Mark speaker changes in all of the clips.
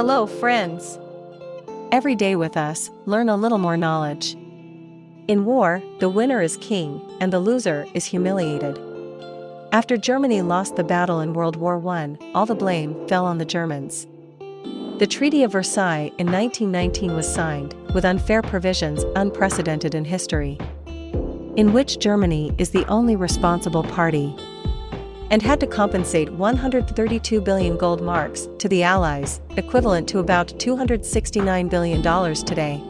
Speaker 1: Hello, friends. Every day with us, learn a little more knowledge. In war, the winner is king, and the loser is humiliated. After Germany lost the battle in World War I, all the blame fell on the Germans. The Treaty of Versailles in 1919 was signed, with unfair provisions unprecedented in history, in which Germany is the only responsible party and had to compensate 132 billion gold marks to the Allies, equivalent to about $269 billion today.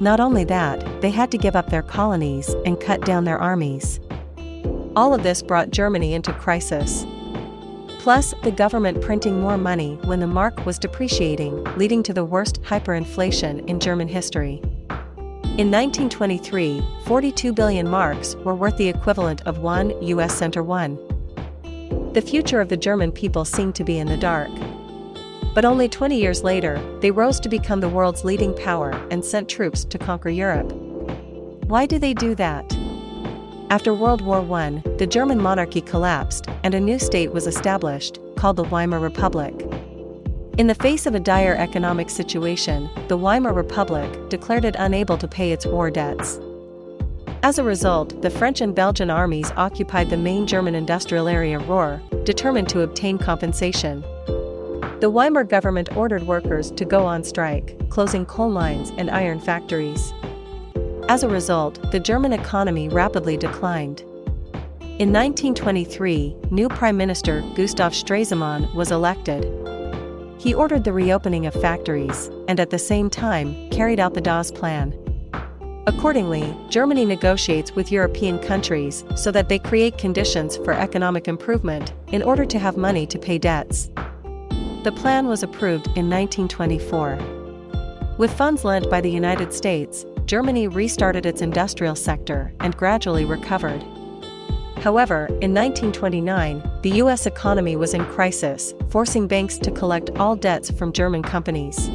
Speaker 1: Not only that, they had to give up their colonies and cut down their armies. All of this brought Germany into crisis. Plus, the government printing more money when the mark was depreciating, leading to the worst hyperinflation in German history. In 1923, 42 billion marks were worth the equivalent of one US center one. The future of the German people seemed to be in the dark. But only 20 years later, they rose to become the world's leading power and sent troops to conquer Europe. Why do they do that? After World War I, the German monarchy collapsed and a new state was established, called the Weimar Republic. In the face of a dire economic situation, the Weimar Republic declared it unable to pay its war debts. As a result, the French and Belgian armies occupied the main German industrial area Ruhr, determined to obtain compensation. The Weimar government ordered workers to go on strike, closing coal mines and iron factories. As a result, the German economy rapidly declined. In 1923, new Prime Minister Gustav Stresemann was elected. He ordered the reopening of factories, and at the same time, carried out the Dawes Plan. Accordingly, Germany negotiates with European countries so that they create conditions for economic improvement in order to have money to pay debts. The plan was approved in 1924. With funds lent by the United States, Germany restarted its industrial sector and gradually recovered. However, in 1929, the U.S. economy was in crisis, forcing banks to collect all debts from German companies.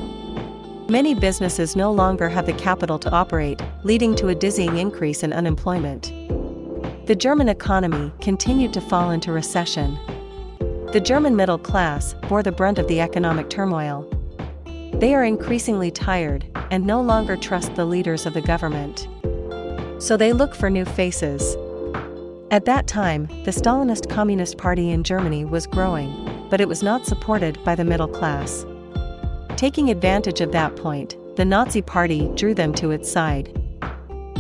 Speaker 1: Many businesses no longer have the capital to operate, leading to a dizzying increase in unemployment. The German economy continued to fall into recession. The German middle class bore the brunt of the economic turmoil. They are increasingly tired and no longer trust the leaders of the government. So they look for new faces. At that time, the Stalinist Communist Party in Germany was growing, but it was not supported by the middle class. Taking advantage of that point, the Nazi Party drew them to its side.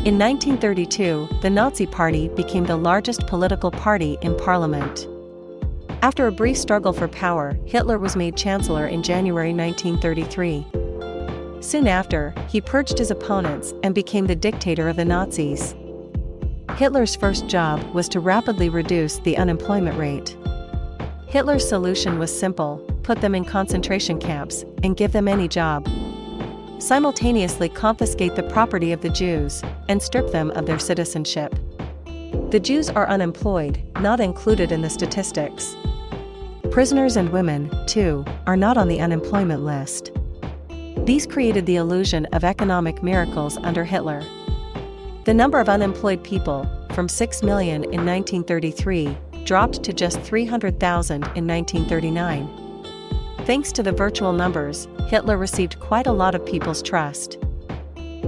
Speaker 1: In 1932, the Nazi Party became the largest political party in parliament. After a brief struggle for power, Hitler was made chancellor in January 1933. Soon after, he purged his opponents and became the dictator of the Nazis. Hitler's first job was to rapidly reduce the unemployment rate. Hitler's solution was simple put them in concentration camps and give them any job. Simultaneously confiscate the property of the Jews and strip them of their citizenship. The Jews are unemployed, not included in the statistics. Prisoners and women, too, are not on the unemployment list. These created the illusion of economic miracles under Hitler. The number of unemployed people, from 6 million in 1933, dropped to just 300,000 in 1939. Thanks to the virtual numbers, Hitler received quite a lot of people's trust.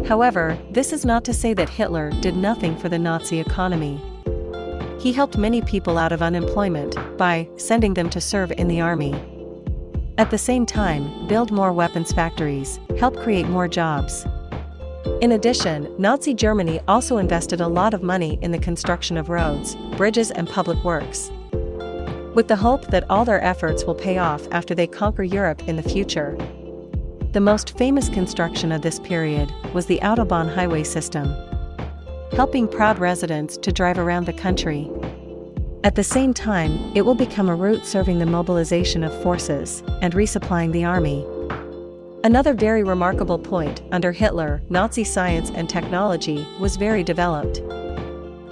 Speaker 1: However, this is not to say that Hitler did nothing for the Nazi economy. He helped many people out of unemployment by sending them to serve in the army. At the same time, build more weapons factories, help create more jobs. In addition, Nazi Germany also invested a lot of money in the construction of roads, bridges and public works with the hope that all their efforts will pay off after they conquer Europe in the future. The most famous construction of this period was the Autobahn highway system, helping proud residents to drive around the country. At the same time, it will become a route serving the mobilization of forces and resupplying the army. Another very remarkable point under Hitler, Nazi science and technology was very developed.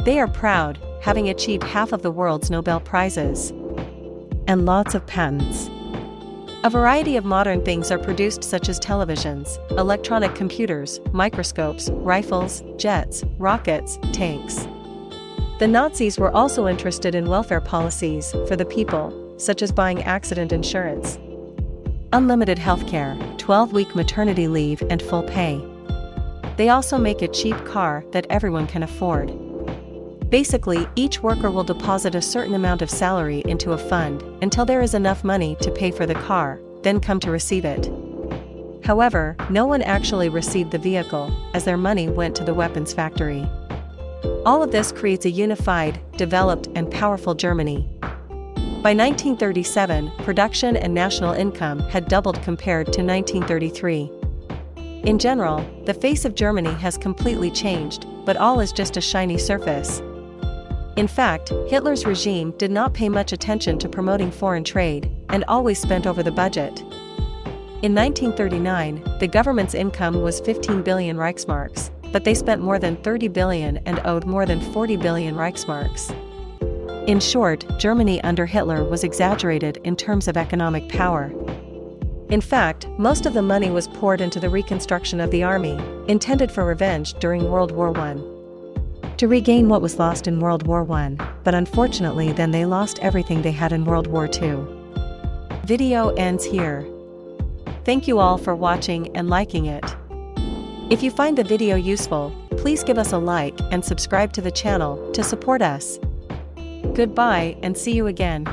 Speaker 1: They are proud, having achieved half of the world's Nobel Prizes and lots of patents. A variety of modern things are produced such as televisions, electronic computers, microscopes, rifles, jets, rockets, tanks. The Nazis were also interested in welfare policies for the people, such as buying accident insurance. unlimited healthcare, 12 week maternity leave, and full pay. They also make a cheap car that everyone can afford. Basically, each worker will deposit a certain amount of salary into a fund until there is enough money to pay for the car, then come to receive it. However, no one actually received the vehicle, as their money went to the weapons factory. All of this creates a unified, developed, and powerful Germany. By 1937, production and national income had doubled compared to 1933. In general, the face of Germany has completely changed, but all is just a shiny surface. In fact, Hitler's regime did not pay much attention to promoting foreign trade, and always spent over the budget. In 1939, the government's income was 15 billion Reichsmarks, but they spent more than 30 billion and owed more than 40 billion Reichsmarks. In short, Germany under Hitler was exaggerated in terms of economic power. In fact, most of the money was poured into the reconstruction of the army, intended for revenge during World War I. To regain what was lost in World War I, but unfortunately then they lost everything they had in World War II. Video ends here. Thank you all for watching and liking it. If you find the video useful, please give us a like and subscribe to the channel to support us. Goodbye and see you again.